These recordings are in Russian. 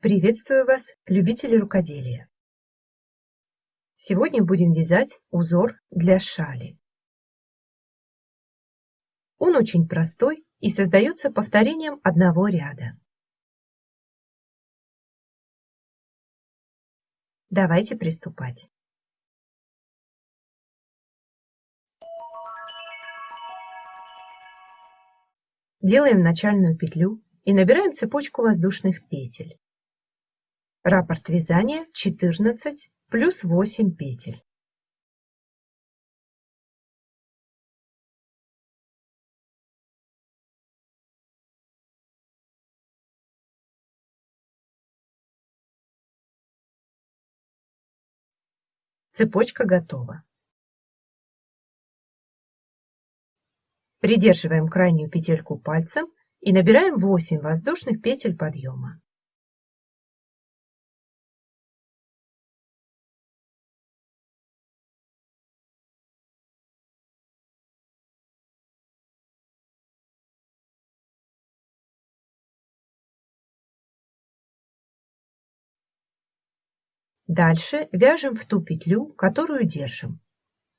Приветствую вас, любители рукоделия! Сегодня будем вязать узор для шали. Он очень простой и создается повторением одного ряда. Давайте приступать. Делаем начальную петлю и набираем цепочку воздушных петель. Раппорт вязания 14 плюс 8 петель. Цепочка готова. Придерживаем крайнюю петельку пальцем и набираем 8 воздушных петель подъема. Дальше вяжем в ту петлю, которую держим.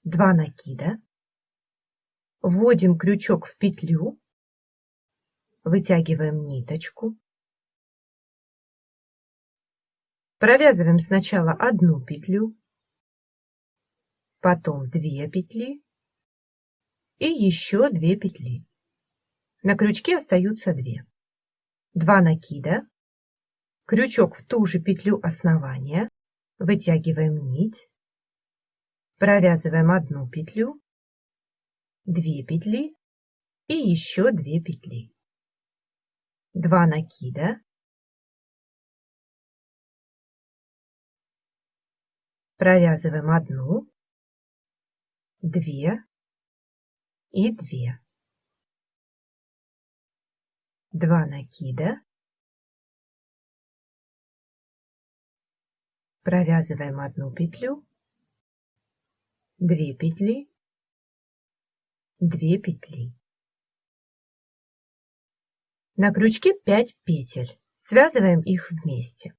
2 накида. Вводим крючок в петлю. Вытягиваем ниточку. Провязываем сначала одну петлю, потом 2 петли и еще 2 петли. На крючке остаются 2. 2 накида, крючок в ту же петлю основания, Вытягиваем нить, провязываем одну петлю, две петли и еще две петли. Два накида, провязываем одну, две и две. Два накида, провязываем одну петлю, две петли, две петли. На крючке 5 петель. Связываем их вместе.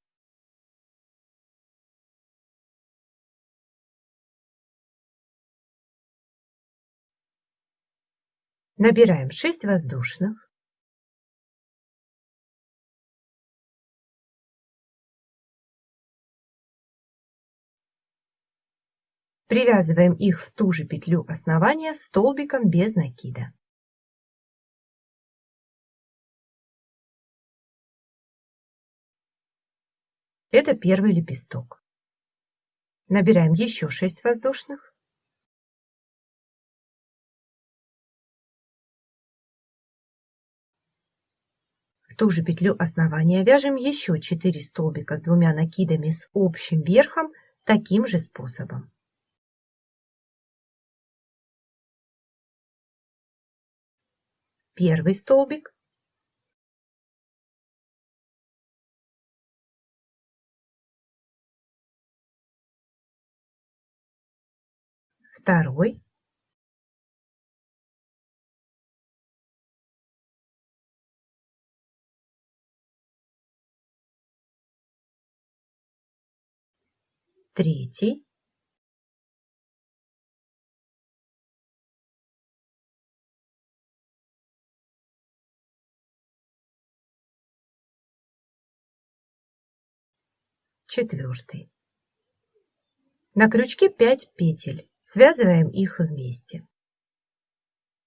Набираем 6 воздушных. Привязываем их в ту же петлю основания столбиком без накида. Это первый лепесток. Набираем еще 6 воздушных. В ту же петлю основания вяжем еще 4 столбика с двумя накидами с общим верхом таким же способом. Первый столбик, второй, третий, четвертый. На крючке 5 петель, связываем их вместе.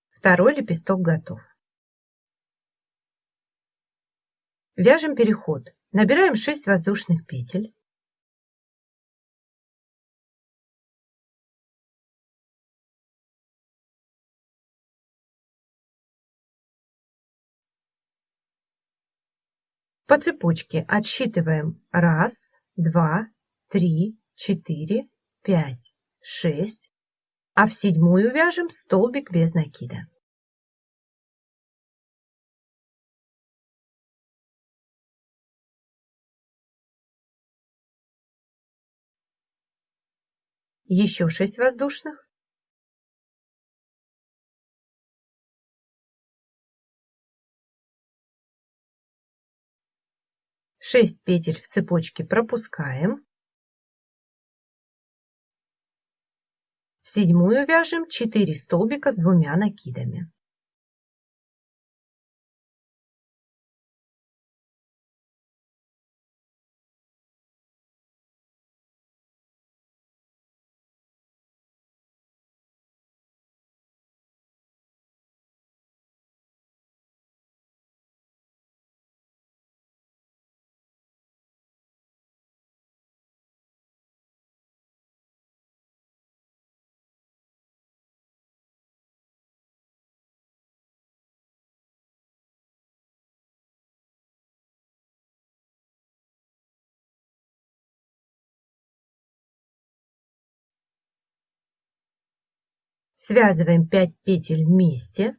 Второй лепесток готов. Вяжем переход. Набираем 6 воздушных петель. По цепочке отсчитываем раз, два, три, четыре, пять, шесть, а в седьмую вяжем столбик без накида. Еще 6 воздушных. 6 петель в цепочке пропускаем. В седьмую вяжем 4 столбика с двумя накидами. Связываем 5 петель вместе,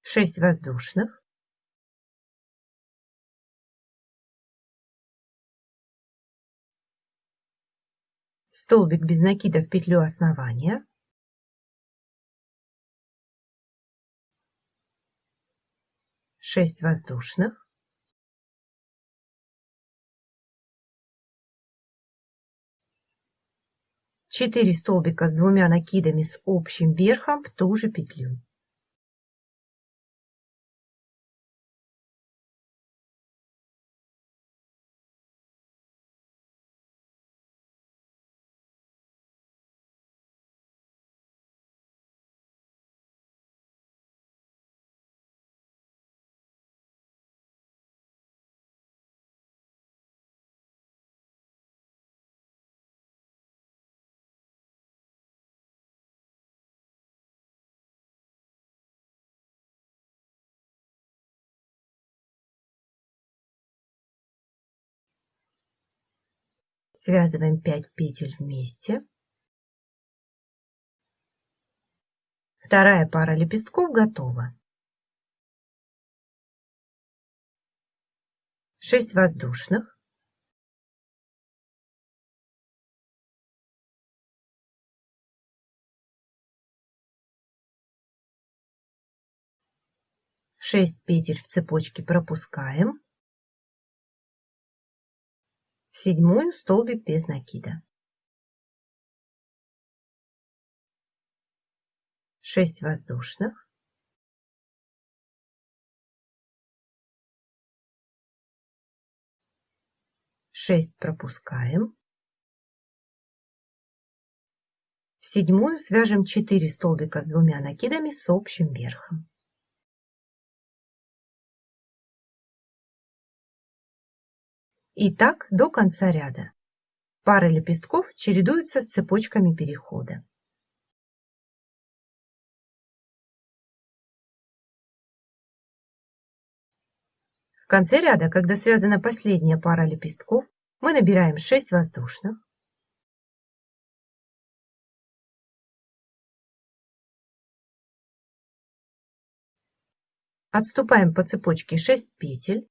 6 воздушных. Столбик без накида в петлю основания. Шесть воздушных. 4 столбика с двумя накидами с общим верхом в ту же петлю. Связываем 5 петель вместе. Вторая пара лепестков готова. 6 воздушных. Шесть петель в цепочке пропускаем. Седьмую столбик без накида. 6 воздушных. Шесть пропускаем. В седьмую свяжем 4 столбика с двумя накидами с общим верхом. И так до конца ряда. Пары лепестков чередуются с цепочками перехода. В конце ряда, когда связана последняя пара лепестков, мы набираем 6 воздушных, отступаем по цепочке 6 петель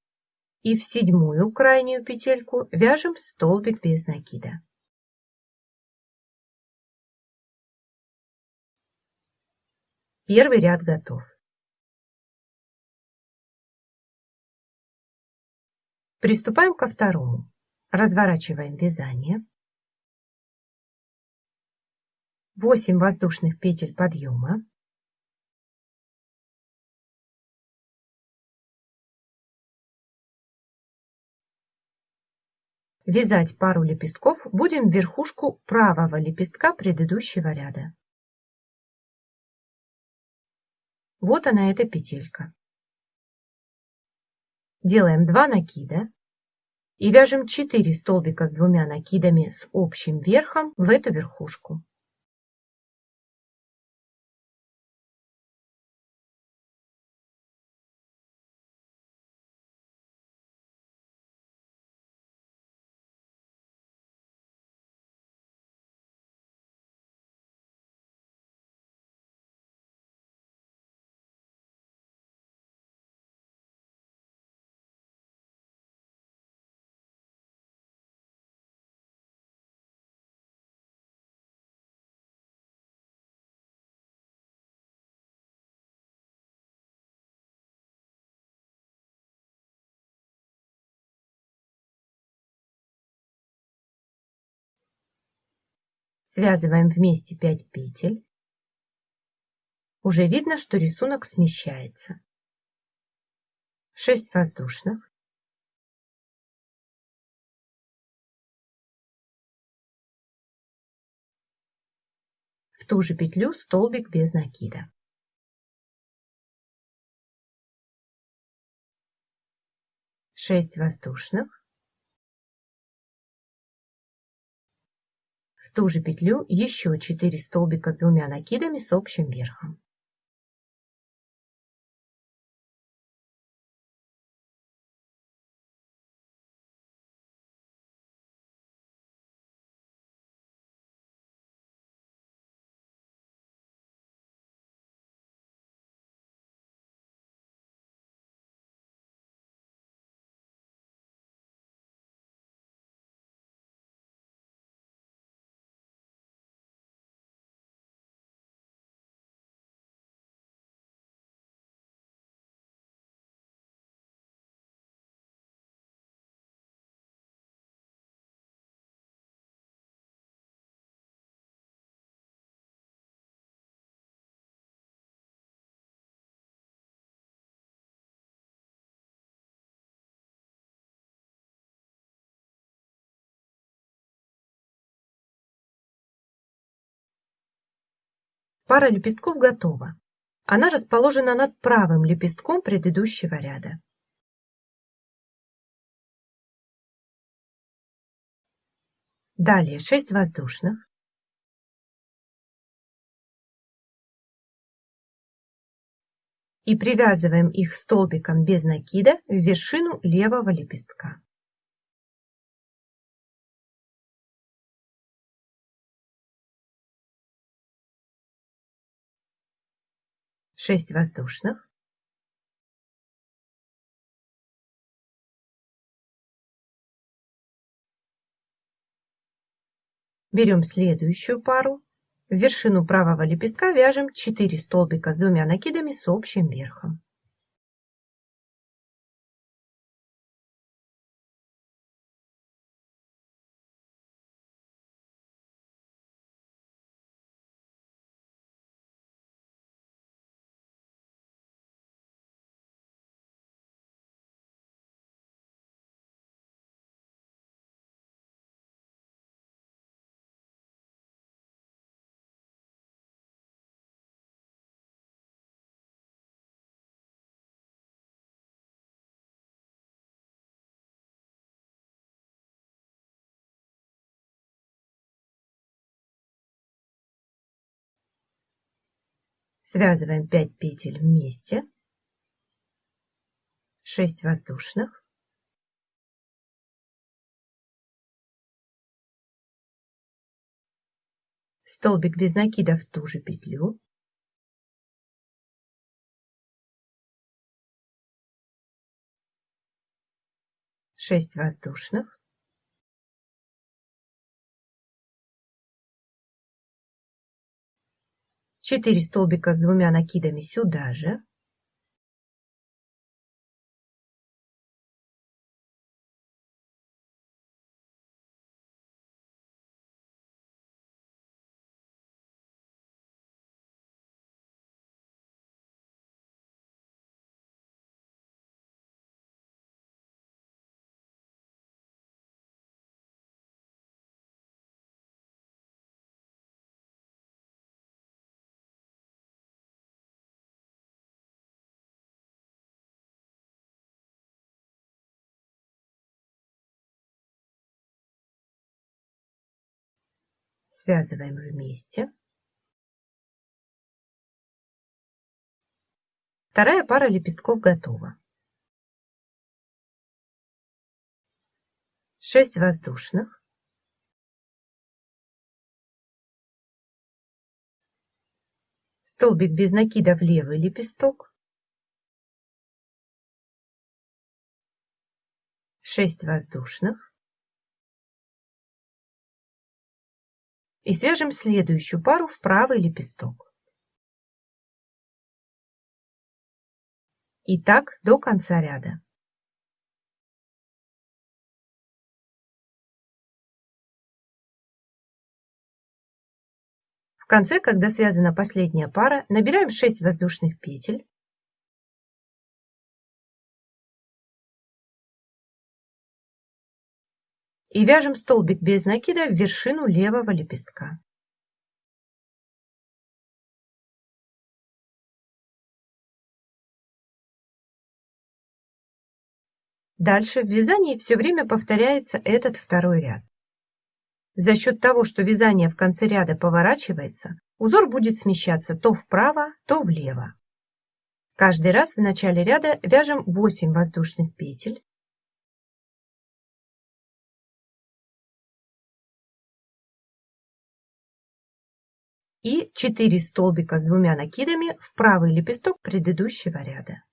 и в седьмую крайнюю петельку вяжем столбик без накида. Первый ряд готов. Приступаем ко второму. Разворачиваем вязание. 8 воздушных петель подъема. Вязать пару лепестков будем в верхушку правого лепестка предыдущего ряда. Вот она эта петелька. Делаем 2 накида и вяжем 4 столбика с двумя накидами с общим верхом в эту верхушку. Связываем вместе 5 петель. Уже видно, что рисунок смещается. 6 воздушных. В ту же петлю столбик без накида. 6 воздушных. Ту же петлю еще 4 столбика с двумя накидами с общим верхом. Пара лепестков готова. Она расположена над правым лепестком предыдущего ряда. Далее 6 воздушных. И привязываем их столбиком без накида в вершину левого лепестка. 6 воздушных. Берем следующую пару. В вершину правого лепестка вяжем 4 столбика с двумя накидами с общим верхом. Связываем 5 петель вместе. 6 воздушных. Столбик без накида в ту же петлю. Шесть воздушных. 4 столбика с двумя накидами сюда же. Связываем вместе. Вторая пара лепестков готова. 6 воздушных. Столбик без накида в левый лепесток. 6 воздушных. И свяжем следующую пару в правый лепесток. И так до конца ряда. В конце, когда связана последняя пара, набираем 6 воздушных петель. И вяжем столбик без накида в вершину левого лепестка. Дальше в вязании все время повторяется этот второй ряд. За счет того, что вязание в конце ряда поворачивается, узор будет смещаться то вправо, то влево. Каждый раз в начале ряда вяжем 8 воздушных петель. И 4 столбика с двумя накидами в правый лепесток предыдущего ряда.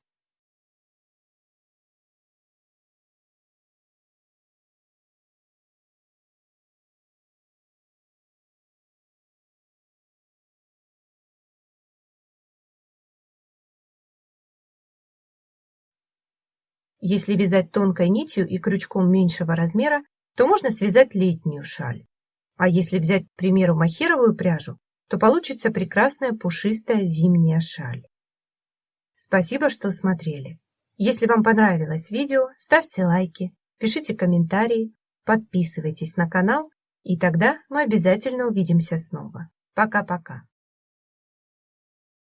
Если вязать тонкой нитью и крючком меньшего размера, то можно связать летнюю шаль. А если взять, к примеру, махеровую пряжу, то получится прекрасная пушистая зимняя шаль. Спасибо, что смотрели. Если вам понравилось видео, ставьте лайки, пишите комментарии, подписывайтесь на канал, и тогда мы обязательно увидимся снова. Пока-пока.